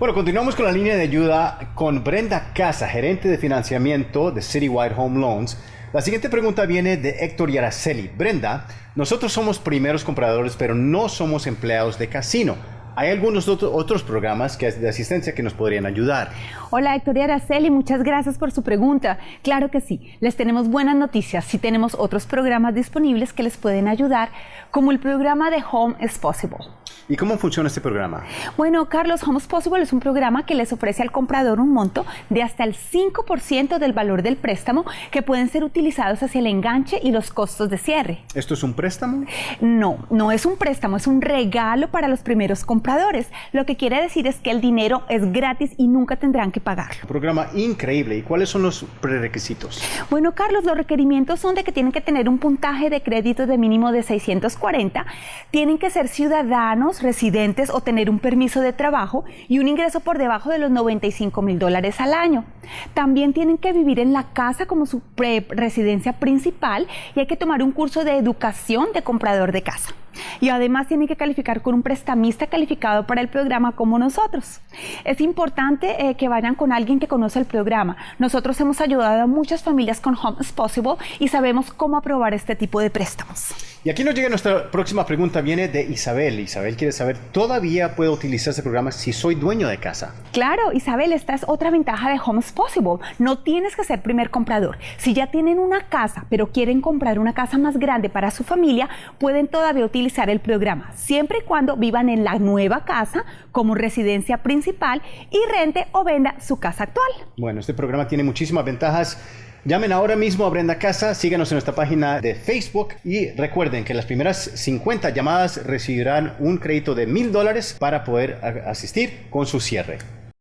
Bueno, continuamos con la línea de ayuda con Brenda Casa, gerente de financiamiento de Citywide Home Loans. La siguiente pregunta viene de Héctor Yaraceli. Brenda, nosotros somos primeros compradores, pero no somos empleados de casino. Hay algunos otros programas que de asistencia que nos podrían ayudar. Hola Héctor y Araceli, muchas gracias por su pregunta. Claro que sí, les tenemos buenas noticias. Sí tenemos otros programas disponibles que les pueden ayudar, como el programa de Home is Possible. ¿Y cómo funciona este programa? Bueno, Carlos, Home is Possible es un programa que les ofrece al comprador un monto de hasta el 5% del valor del préstamo que pueden ser utilizados hacia el enganche y los costos de cierre. ¿Esto es un préstamo? No, no es un préstamo, es un regalo para los primeros compradores. Lo que quiere decir es que el dinero es gratis y nunca tendrán que pagar. Un programa increíble. ¿Y cuáles son los prerequisitos? Bueno, Carlos, los requerimientos son de que tienen que tener un puntaje de crédito de mínimo de 640, tienen que ser ciudadanos residentes o tener un permiso de trabajo y un ingreso por debajo de los 95 mil dólares al año. También tienen que vivir en la casa como su residencia principal y hay que tomar un curso de educación de comprador de casa y además tienen que calificar con un prestamista calificado para el programa como nosotros. Es importante eh, que vayan con alguien que conoce el programa. Nosotros hemos ayudado a muchas familias con Home is Possible y sabemos cómo aprobar este tipo de préstamos. Y aquí nos llega nuestra próxima pregunta, viene de Isabel. Isabel quiere saber, ¿todavía puedo utilizar este programa si soy dueño de casa? Claro, Isabel, esta es otra ventaja de Home is Possible. No tienes que ser primer comprador. Si ya tienen una casa, pero quieren comprar una casa más grande para su familia, pueden todavía utilizar el programa, siempre y cuando vivan en la nueva casa como residencia principal y rente o venda su casa actual. Bueno, este programa tiene muchísimas ventajas Llamen ahora mismo a Brenda Casa, síganos en nuestra página de Facebook y recuerden que las primeras 50 llamadas recibirán un crédito de mil dólares para poder asistir con su cierre.